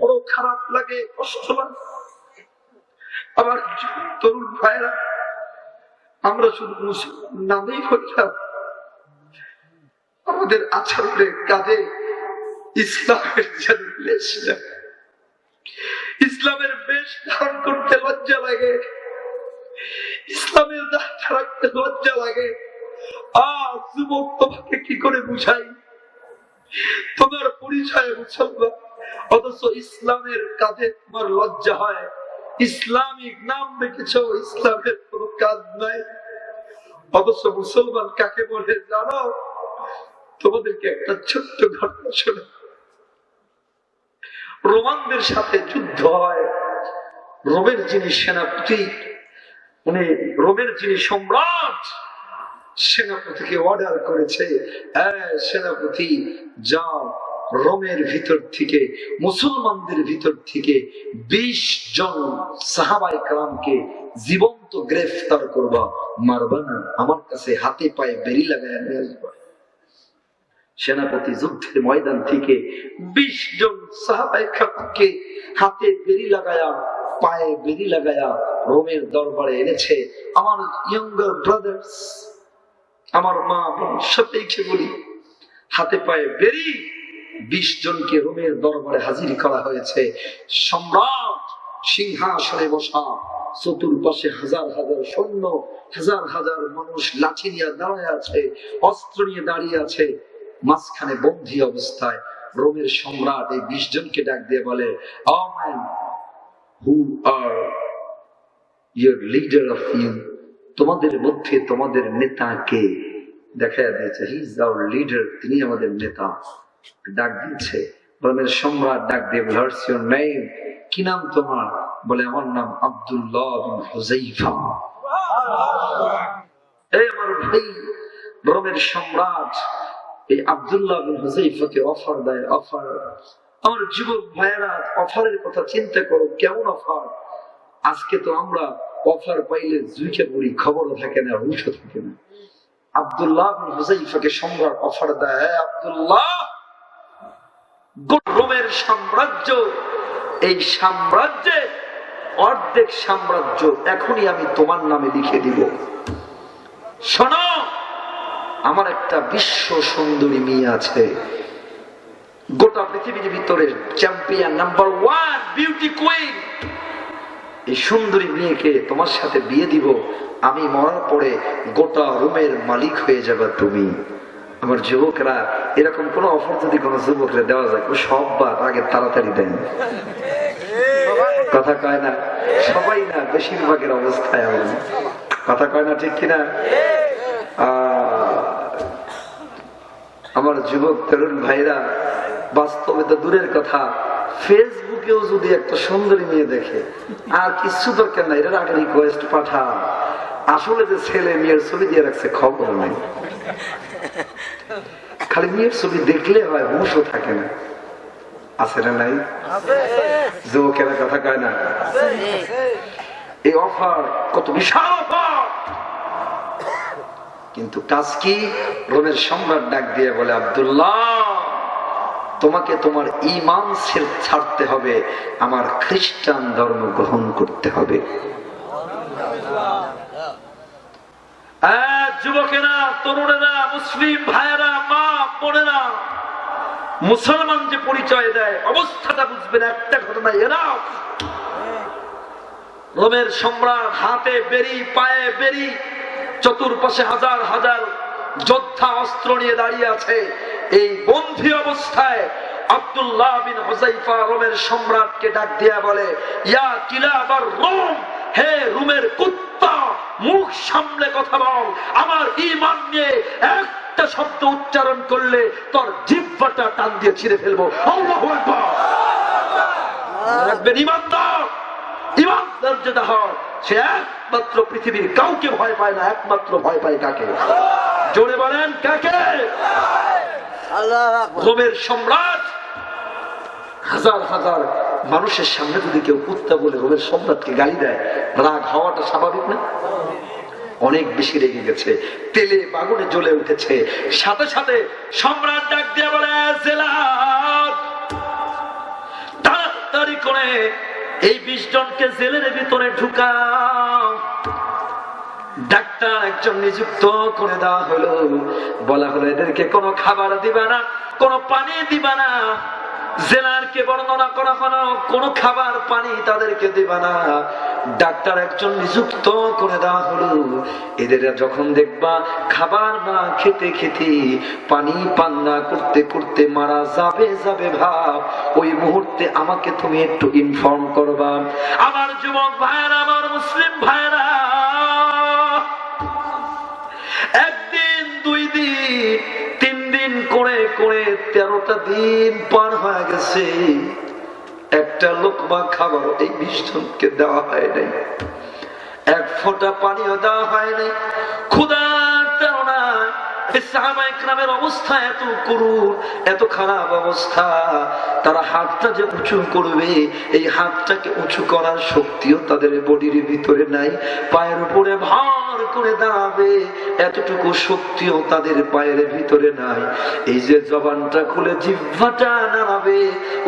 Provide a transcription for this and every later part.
বড় খারাপ লাগে, কষ্ট লাগে। আমার তরুণ ভাইরা আমরা শুধু মুসলমান নামেই হইলাম আমাদের আচরণের কাজে ইসলামের ইসলামের বেশ ধারণ করতে লজ্জা লাগে। ইসলামের দায়িত্ব রাখতে লজ্জা লাগে। আজ যুবক তোমাকে কি করে বুঝাই? তোমার পরিচয় মুসলমান। অথচ ইসলামের কাজে তোমার লজ্জা হয়। ইসলামিক নাম রেখেছ ইসলামের কোন কাজ নাই। অথচ মুসলমান কাকে বলে জানো? তোমাদেরকে একটা ছোট্ট ঘটনা শোনা রোমানদের সাথে যুদ্ধ হয়। রোমের যিনি সেনাপতি উনি রোমের যিনি সম্রাট সেনাপতিকে অর্ডার করেছে "হ্যাঁ, সেনাপতি যাও। রোমের ভিতর থেকে, মুসলমানদের ভিতর থেকে বিশ জন সাহাবাই কালামকে জীবন্ত গ্রেফতার করবা, মারবা না। আমার কাছে হাতে পায়ে বেরি লাগায় নিয়ে আসবা। সেনাপতি যুদ্ধের ময়দান থেকে বিশ জন সাহাবাই কালামকে হাতে বেরি লাগায়া, পায়ে বেরি লাগায়া রোমের দরবারে এনেছে। আমার ইয়ঙ্গার ব্রাদার্স আমার মা বোন, সবাইকে বলি, হাতে পায়ে বেরি বিশ জনকে রোমের দরবারে হাজির করা হয়েছে। সম্রাট সিংহাসনে বসা চতুর্পাশে হাজার হাজার সৈন্য হাজার হাজার মানুষ লাঠি নিয়ে দাঁড়ায় আছে অস্ত্র নিয়ে দাঁড়িয়ে আছে। মাঝখানে বন্দী অবস্থায় রোমের সম্রাট এই বিশ জনকে ডাক দিয়ে বলে "Oh man, who are your leader of you? তোমাদের মধ্যে তোমাদের নেতা কে? দেখা দিয়েছে হি ইজ আওয়ার লিডার তিনি আমাদের নেতা। ডাক দিয়েছে। রোমের সম্রাট, ডাক দিয়ে হোয়াটস ইউর নেম কি নাম তোমার? বলে, আমার নাম আব্দুল্লাহ সম্রাট আব্দুল্লাহ হুজাইফাকে অফার দেয় চিন্তা করো, কেমন অফার আজকে তো আমরা অফার পাইলে থাকে না থাকে না। সম্রাট অফার দেয় "এই আব্দুল্লাহ গোটা রোমের সাম্রাজ্য, এই সাম্রাজ্যে অর্ধেক সাম্রাজ্য এখনই আমি তোমার নামে লিখে দিব। শোনো, আমার একটা বিশ্ব সুন্দরী মেয়ে আছে। গোটা পৃথিবীর ভিতরে champion number one, beauty queen. এই সুন্দরী মেয়েকে তোমার সাথে বিয়ে দিব। আমি মরার পরে গোটা রুমের মালিক হয়ে যাবে তুমি। আমার যুবকরা, এরকম কোন অফার যদি কোনো যুবকরা দেওয়া যায় সব বাদ আগে তাড়াতাড়ি দেন। কথা কয় না? সবাই না, বেশিরভাগের অবস্থায় কথা কয় না ঠিক কিনা? আমার যুবক তরুণ ভাইরা, বাস্তবে তো দূরের কথা, ফেসবুকেও যদি একটা সুন্দরী মেয়ে দেখে, আর কিছু দরকার নাই, এটার আগে রিকোয়েস্ট পাঠা আসলে যে ছেলে মেয়ের ছবি দিয়ে রাখছে, খবর নাই। খালি মেয়ের ছবি দেখলে হয় হুশও থাকে না। আছে না নাই? যুবকেরা কথা কয় না? এই অফার কত বিশাল অফার। কিন্তু কাজ কি? রোমের সম্রাট ডাক দিয়ে বলে আবদুল্লাহ তোমাকে তোমার ইমান ছেড়- ছাড়তে হবে। আমার খ্রিস্টান ধর্ম গ্রহণ করতে হবে। আহ, যুবকেরা, তরুণেরা, মুসলিম ভাইয়েরা, মা, বোনেরা, মুসলমান যে পরিচয় দেয়, অবস্থাটা বুঝবেন, একটা ঘটনা এরা রোমের সম্রাট হাতে বেরি, পায়ে বেরি, চতুর্পাশে হাজার হাজার যোদ্ধা অস্ত্র নিয়ে দাঁড়িয়ে আছে। এই বন্ধী অবস্থায় আব্দুল্লাহ বিন হুজাইফা রোমের সম্রাটকে ডাক দিয়া বলে, ইয়া কিলাবার রোম, হে রোমের কুত্তা! মুখ সামলে কথা বল। আমার ইমান নিয়ে একটা শব্দ উচ্চারণ করলে তোর জিহ্বাটা টান দিয়ে ছিঁড়ে ফেলব। রাখবেন ইমানদার ইমানদার যেটা হয় সে একমাত্র পৃথিবীর কাউকে ভয় পায় না একমাত্র ভয় পায় কাকে? জোরে বলেন কাকে? রোমের সম্রাট হাজার হাজার মানুষের সামনে যদি কেউ কুত্তা বলে রোমের সম্রাটকে গালি দেয়, রাগ হওয়াটা স্বাভাবিক না? অনেক বেশি রেগে গেছে, তেলে বাগুনে জ্বলে উঠেছে। সাথে সাথে সম্রাট ডাক দিয়ে বলে জেলার করে এই বিশ জনকে জেলের ভিতরে ঢুকাও। ডাক্তার একজন নিযুক্ত করে দেওয়া হলো। বলা হলো, এদেরকে কোনো খাবার দিবা না, কোনো পানি দিবা না জেলারকে বর্ণনা করা খাবার, পানি তাদেরকে না। ডাক্তার একজন নিযুক্ত করে দেওয়া হলো। এদের যখন দেখবা খাবার না খেতে খেতে পানি করতে করতে মারা যাবে যাবে ভাব, ওই মুহূর্তে আমাকে তুমি একটু ইনফর্ম করবা। আমার যুবক ভাইয়েরা, আমার মুসলিম ভাইয়েরা, একদিন, দুই দিন, তিন দিন করে করে তেরোটা দিন পার হয়ে গেছে। একটা লোক বা খাবার এই বিশ দেওয়া হয় নাই। এক ফোঁটা পানিও দেওয়া হয় নাই। তেরোনা অবস্থা এত এত খারাপ অবস্থা। তারা হাতটা যে উঁচু করবে, এই হাতটাকে উঁচু করার শক্তিও তাদের বডির ভিতরে নাই। পায়ের উপরে ভার করে দাঁড়াবে, এতটুকু শক্তিও তাদের পায়ের ভিতরে নাই। এই যে জবানটা খুলে জিহ্বাটা নাড়াবে,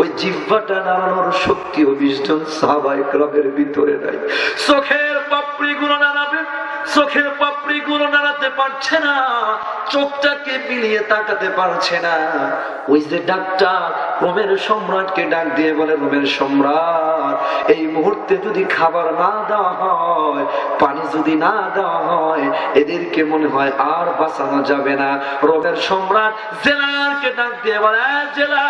ওই জিহ্বাটা নাড়ানোর শক্তিও বিশজন সাহাবাই ক্লাবের ভিতরে নাই। চোখের পাপড়ি গুলো নাড়াবে, চোখের পাপড়ি গুলো পারছে না, চোখটাকে মিলিয়ে তাকাতে পারছে না। ওই যে ডাক্তার রোমের সম্রাটকে ডাক দিয়ে বলে, রোমের সম্রাট, এই মুহূর্তে যদি খাবার না দেওয়া হয়, পানি যদি না দেওয়া হয়, এদেরকে মনে হয় আর বাঁচানো যাবে না। রোমের সম্রাট জেলারকে ডাক দিয়ে বলে জেলা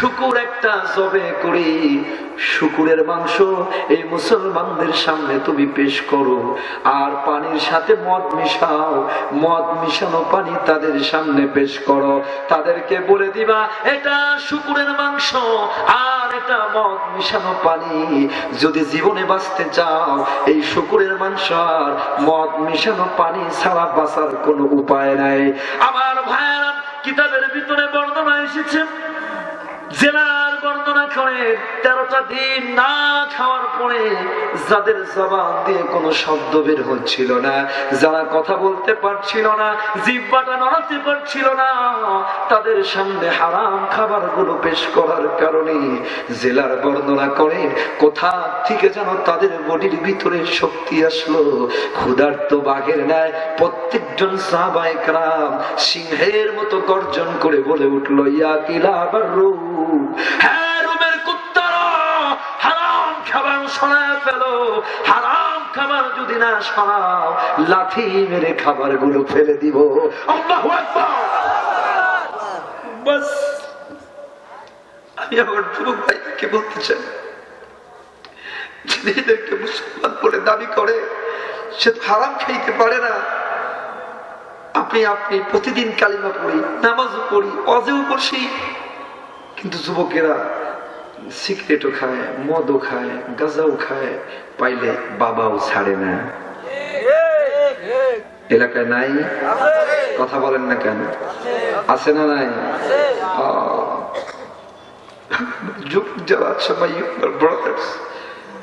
শুকুর একটা জবে করি। শুকুরের মাংস এই মুসলমানদের সামনে তুমি পেশ করো। আর পানির সাথে মদ মিশাও। মদ মিশানো পানি তাদের সামনে পেশ করো। তাদেরকে বলে দিবা, এটা শুকুরের মাংস, আর এটা মদ মিশানো পানি। যদি জীবনে বাঁচতে চাও, এই শুকুরের মাংস আর মদ মিশানো পানি ছাড়া বাঁচার কোনো উপায় নাই। আমার ভাইয়েরা, কিতাবের ভিতরে বর্ণনা এসেছে জেলার বর্ণনা করে, তেরোটা দিন না খাওয়ার পরে যাদের জবান দিয়ে কোনো শব্দ বের হচ্ছিল না, যারা কথা বলতে পারছিল না জিব্বাটা নড়াতে পারছিল না, তাদের সামনে হারাম খাবারগুলো পেশ করার কারণে জেলার বর্ণনা করে, কোথা থেকে যেন তাদের বডির ভিতরে শক্তি আসলো। ক্ষুধার্ত বাঘের ন্যায় প্রত্যেকজন সাহবাইকরাম সিংহের মতো গর্জন করে বলে উঠল, ইয়া কিলা আবার মুসলমান বলে দাবি করে, সে তো হারাম খাইতে পারে না। আপনি আপনি প্রতিদিন কালিমা পড়ি, নামাজও পড়ি অজেও বসি কিন্তু যুবকেরা সিগারেটও খায়, মদও খায়, গাঁজাও খায়, পাইলে বাবাও ছাড়ে না। এলাকায় নাই? কথা বলেন না কেন? আছে না নাই? যুবক যারা আছে my brothers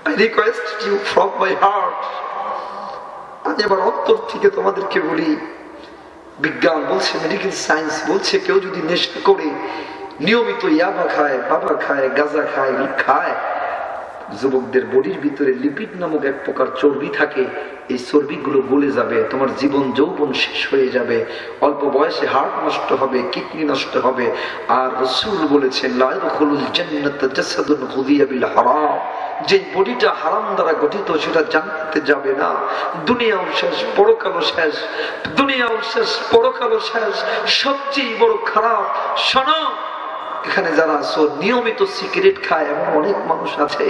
I request you from my heart আমি আমার অন্তর থেকে তোমাদেরকে বলি, বিজ্ঞান বলছে মেডিকেল সায়েন্স বলছে, কেউ যদি নেশা করে নিয়মিত ইয়াবা খায়, বাবা খায়, গাঁজা খায় খায়। যুবকদের বডির ভিতরে লিপিড নামক এক প্রকার চর্বি থাকে। এই চর্বিগুলো গলে যাবে, তোমার জীবন যৌবন শেষ হয়ে যাবে। অল্প বয়সে হার্ট নষ্ট হবে, কিডনি নষ্ট হবে। আর রসুল বলেছেন হারাম। যে বডিটা হারাম দ্বারা গঠিত, সেটা জানতে যাবে না। দুনিয়াও শেষ, পরকালও শেষ। দুনিয়াও শেষ, পরকালও শেষ। সবচেয়ে বড় খারাপ, শোনো। এখানে যারা নিয়মিত সিগারেট খায় এমন অনেক মানুষ আছে।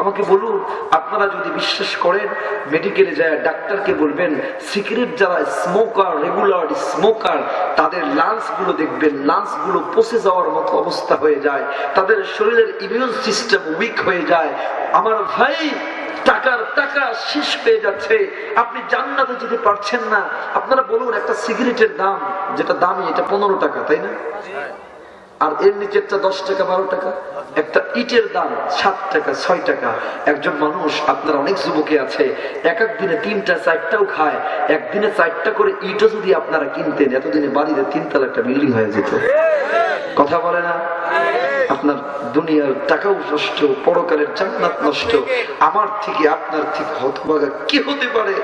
আমাকে বলুন, আপনারা যদি বিশ্বাস করেন মেডিকেলে যায় ডাক্তারকে বলবেন, সিগারেট যারা স্মোকার রেগুলার স্মোকার তাদের লাংসগুলো দেখবেন লাংসগুলো পচে যাওয়ার মতো অবস্থা হয়ে যায়। তাদের শরীরের ইমিউন সিস্টেম উইক হয়ে যায়। আমার ভাই টাকার টাকা শেষ পেয়ে যাচ্ছে। আপনি জান্নাতে যেতে পারছেন না। আপনারা বলুন, একটা সিগারেটের দাম, যেটা দামি, এটা পনেরো টাকা, তাই না? আর এর নিচেরটা দশ টাকা, বারো টাকা। একটা ইটের দাম সাত টাকা, ছয় টাকা। একজন মানুষ, আপনার অনেক যুবকে আছে, এক এক দিনে তিনটা, চারটাও খায়। একদিনে চারটা করে ইটও যদি আপনারা কিনতেন, এতদিনে বাড়িতে তিনতলা একটা বিল্ডিং হয়ে যেত। কথা বলে না? আপনার দুনিয়ার টাকাও নষ্ট, পরকালের জান্নাত নষ্ট, আমার থেকে আপনার থেকে হতভাগা কি হতে পারে?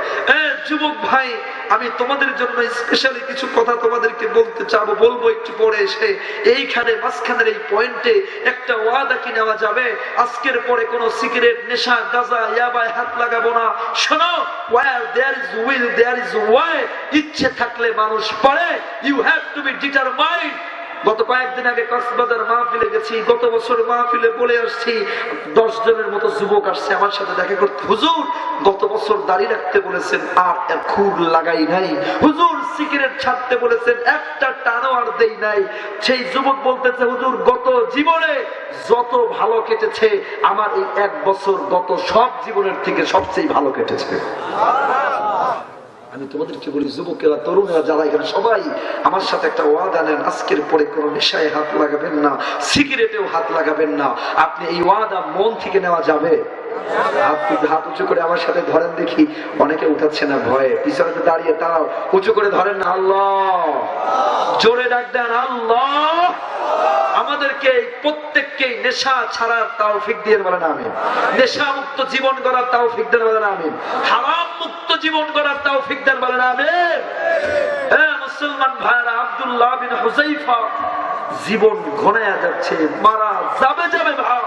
যুবক ভাই, আমি তোমাদের জন্য স্পেশালি কিছু কথা তোমাদেরকে বলতে চাবো, বলব একটু পরে এসে। এইখানে মাঝখানের এই পয়েন্টে একটা ওয়াদা কি নেওয়া যাবে? আজকের পরে কোনো সিগারেট নেশা, গাজা, ইয়াবায় হাত লাগাবো না। শোনো, where there is will, there is way ইচ্ছে থাকলে মানুষ পারে। You have to be determined গত কয়েকদিন আগে কক্সবাজার মাহফিলে গেছি, গত বছর মাহফিলে বলে আসছি, দশ জনের মতো যুবক আসছে আমার সাথে দেখা করতে। হুজুর, গত বছর দাঁড়িয়ে রাখতে বলেছেন, আর খুর লাগাই নাই। হুজুর, সিগারেট ছাড়তে বলেছেন, একটা টানো আর দেই নাই। সেই যুবক বলতেছে, হুজুর, গত জীবনে যত ভালো কেটেছে, আমার এই এক বছর গত সব জীবনের থেকে সবচেয়ে ভালো কেটেছে। আমি তোমাদেরকে বলি, যুবকেরা, তরুণরা, যারা এখানে সবাই আমার সাথে একটা ওয়াদা নেন, আজকের পরে কোনো নেশায় হাত লাগাবেন না, সিগারেটেও হাত লাগাবেন না। আপনি এই ওয়াদা মন থেকে নেওয়া যাবে। উঁচু করে আমার সাথে ধরেন দেখি। অনেকে উঠাচ্ছে না ভয়ে। পিছনে তো দাঁড়িয়ে, তারাও উঁচু করে ধরেন না, আল্লাহ। জোরে ডাক দেন, আল্লাহ। আমাদেরকে প্রত্যেককে নেশা ছাড়ার তাও ফিক দিয়ে বলেন আমি নেশা মুক্ত জীবন করার তাও ফিক দেন বলেন আমি হারাম মুক্ত জীবন করার তাও ফিক দেন বলেন আমি হ্যাঁ মুসলমান ভাইরা আব্দুল্লাহ বিন হুজাইফা জীবন ঘনায়া যাচ্ছে, মারা যাবে যাবে ভাব।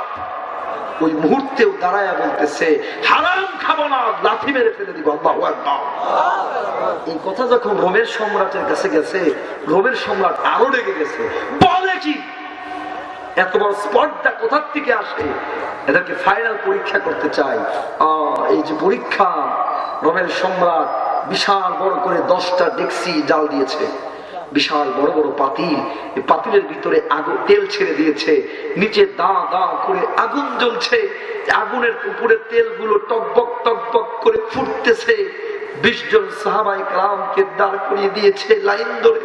ওই মুহূর্তেও দাঁড়ায়া বলতেছে, হারাম খাব না, লাথি মেরে ফেলে দিব, আল্লাহু এই কথা যখন রোমের সম্রাটের কাছে গেছে, রোমের সম্রাট আরও রেগে গেছে, বলে কি? এত বড় স্পটটা কোথার থেকে আসে? এদেরকে ফাইনাল পরীক্ষা করতে চাই। এই যে পরীক্ষা, রোমের সম্রাট বিশাল বড় করে দশটা ডেক্সি জাল দিয়েছে। বিশাল বড় বড় পাতিল। পাতিলের ভিতরে আগুন তেল ছেড়ে দিয়েছে। নিচে দা দা করে আগুন জ্বলছে। আগুনের উপরে তেলগুলো টকবক টকবক করে ফুটতেছে। বিশ জন সাহাবাই কালামকে দাঁড় করিয়ে দিয়েছে লাইন ধরে।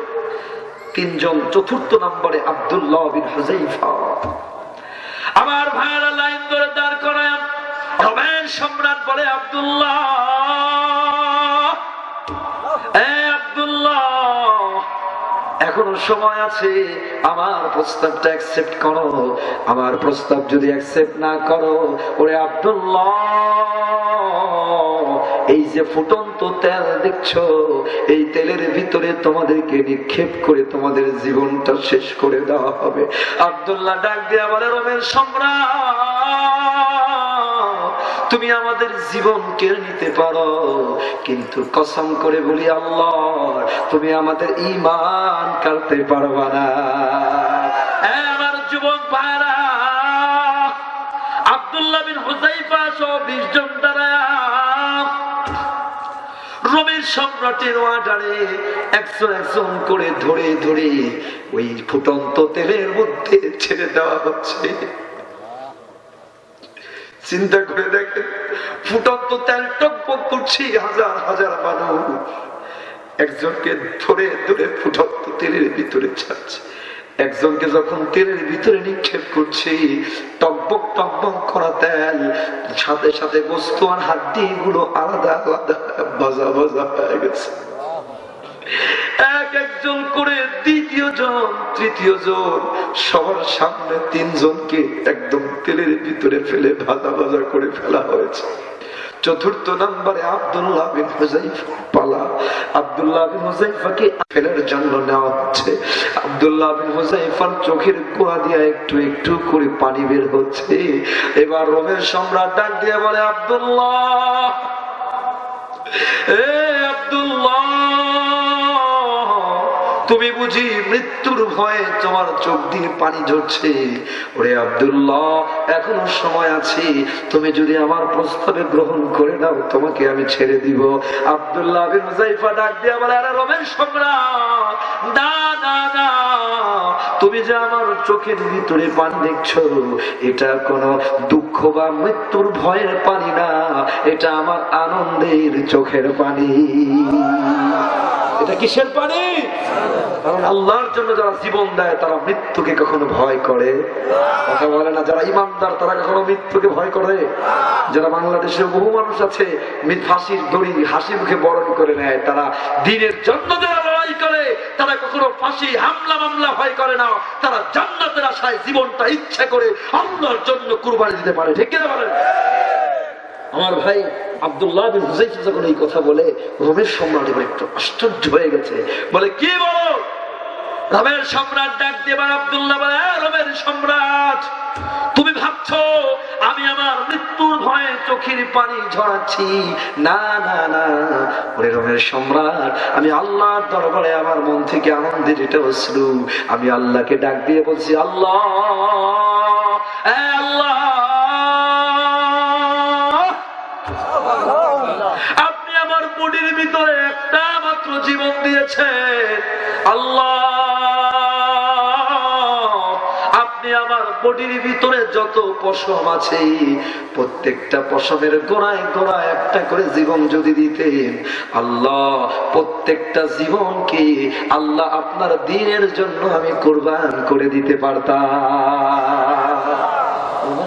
তিনজন চতুর্থ নম্বরে আব্দুল্লাহ বিন হুজাইফা আমার ভাইয়েরা লাইন ধরে দাঁড় করায়। রমেন সম্রাট বলে আব্দুল্লাহ। এখনও সময় আছে, আমার প্রস্তাবটা অ্যাকসেপ্ট করো। আমার প্রস্তাব যদি অ্যাকসেপ্ট না করো, ওরে আব্দুল্লাহ, এই যে ফুটন্ত তেল দেখছ, এই তেলের ভিতরে তোমাদেরকে নিক্ষেপ করে তোমাদের জীবনটা শেষ করে দেওয়া হবে। আব্দুল্লাহ ডাক দিয়ে বলে রমের সম্রাট! তুমি আমাদের জীবন কেড়ে নিতে পারো। কিন্তু কসম করে বলি, আল্লাহ, তুমি আমাদের ইমান কাটতে পারবা না। আমার যুবক ভাইরা, আব্দুল্লাহ বিন হুজাইফা সহ বিশ জন দ্বারা রোমের সম্রাটের ওয়ার্ডারে একজন একজন করে ধরে ধরে ওই ফুটন্ত তেলের মধ্যে ছেড়ে দেওয়া হচ্ছে। চিন্তা করে দেখেন ফুটন্ত তেল টকবক করছি হাজার হাজার মানুষ। একজনকে ধরে ধরে ফুটন্ত তেলের ভিতরে ছাড়ছে। একজনকে যখন তেলের ভিতরে নিক্ষেপ করছি টকবক টকবক করা তেল, সাথে সাথে বস্তু আর হাড্ডি গুলো আলাদা আলাদা বাজা বাজা হয়ে গেছে। এক একজন করে দ্বিতীয় জন, তৃতীয় জন, সবার সামনে তিনজনকে একদম তেলের ভিতরে ফেলে ভাজা ভাজা করে ফেলা হয়েছে। চতুর্থ নম্বরে আব্দুল্লাহ বিন হুজাইফা পালা। আব্দুল্লাহ বিন হুজাইফাকে ফেলার জন্য নেওয়া হচ্ছে। আব্দুল্লাহ বিন হুজাইফার চোখের কোয়া দিয়ে একটু একটু করে পানি বের হচ্ছে। এবার রোমের সম্রাট ডাক দিয়ে বলে, আব্দুল্লাহ! এ আব্দুল্লাহ! তুমি বুঝি মৃত্যুর ভয়ে তোমার চোখ দিয়ে পানি ঝরছে? ওরে আব্দুল্লাহ, এখনও সময় আছে। তুমি যদি আমার প্রস্তাবে গ্রহণ করে দাও, তোমাকে আমি ছেড়ে দিব। আব্দুল্লাহ বিন ডাক দিয়ে বলে, আরে রমেন সম্রাট না না না তুমি যে আমার চোখের ভিতরে পানি দেখছ, এটা কোনো দুঃখ বা মৃত্যুর ভয়ের পানি না, এটা আমার আনন্দের চোখের পানি। এটা কিসের পানি? কারণ আল্লাহর জন্য যারা জীবন দেয়, তারা মৃত্যুকে কখনো ভয় করে। কথা বলে না, যারা ইমানদার, তারা কখনো মৃত্যুকে ভয় করে। যারা বাংলাদেশে বহু মানুষ আছে ফাঁসির দড়ি, হাসি মুখে বরণ করে নেয়, তারা দিনের জন্য যারা লড়াই করে, তারা কখনো ফাঁসি, হামলা, মামলা ভয় করে না। তারা জান্নাতের আশায় জীবনটা ইচ্ছা করে আল্লাহর জন্য কুরবানি দিতে পারে। ঠিক কিনা বলেন? আমার ভাই আব্দুল্লাহ বিন হুসাইফ যখন এই কথা বলে রোমের সম্রাট এবার একটু আশ্চর্য হয়ে গেছে। বলে কি বলো? রোমের সম্রাট ডাক দেবার আব্দুল্লাহ বলে "হ্যাঁ, রোমের সম্রাট তুমি ভাবছ আমি আমার মৃত্যুর ভয়ে চোখের পানি ঝরাচ্ছি? না না না। ওরে রোমের সম্রাট আমি আল্লাহর দরবারে আমার মন থেকে আনন্দের এটা অশ্রু। আমি আল্লাহকে ডাক দিয়ে বলছি আল্লাহ আল্লাহ ভিতরে একটা মাত্র জীবন দিয়েছেন আল্লাহ, আপনি আমার বডির ভিতরে যত পশম আছে, প্রত্যেকটা পশমের গোড়ায় গোড়ায় একটা করে জীবন যদি দিতেন, আল্লাহ, প্রত্যেকটা জীবনকে আল্লাহ আপনার দিনের জন্য আমি কোরবান করে দিতে পারতাম।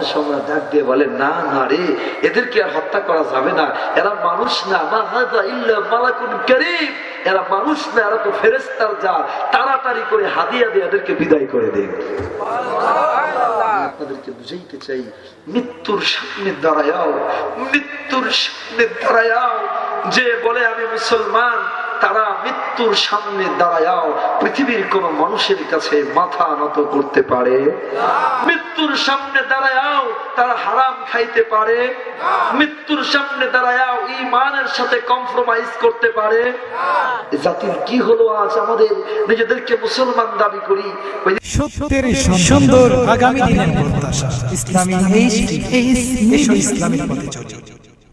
সম্রাট ডাক দিয়ে বলে না না রে এদেরকে আর হত্যা করা যাবে না। এরা মানুষ না। মালাকুন কারীম। এরা মানুষ না এরা তো ফেরেশতার যা তাড়াতাড়ি করে হাদিয়া দিয়ে এদেরকে বিদায় করে দিন। আপনাদেরকে বুঝাইতে চাই মৃত্যুর সামনে দাঁড়ায়াও মৃত্যুর সামনে দাঁড়ায়াও। যে বলে আমি মুসলমান তারা মৃত্যুর সামনে দাঁড়ায়াও পৃথিবীর কোন মানুষের কাছে মাথা নত করতে পারে। মৃত্যুর সামনে দাঁড়ায়াও তারা হারাম খাইতে পারে। মৃত্যুর সামনে দাঁড়ায়াও ইমানের সাথে কম্প্রোমাইজ করতে পারে। জাতির কি হলো আজ আমাদের নিজেদেরকে মুসলমান দাবি করি? সত্যের সুন্দর আগামী দিনের প্রত্যাশা। ইসলামী ইসলামের পথে চলি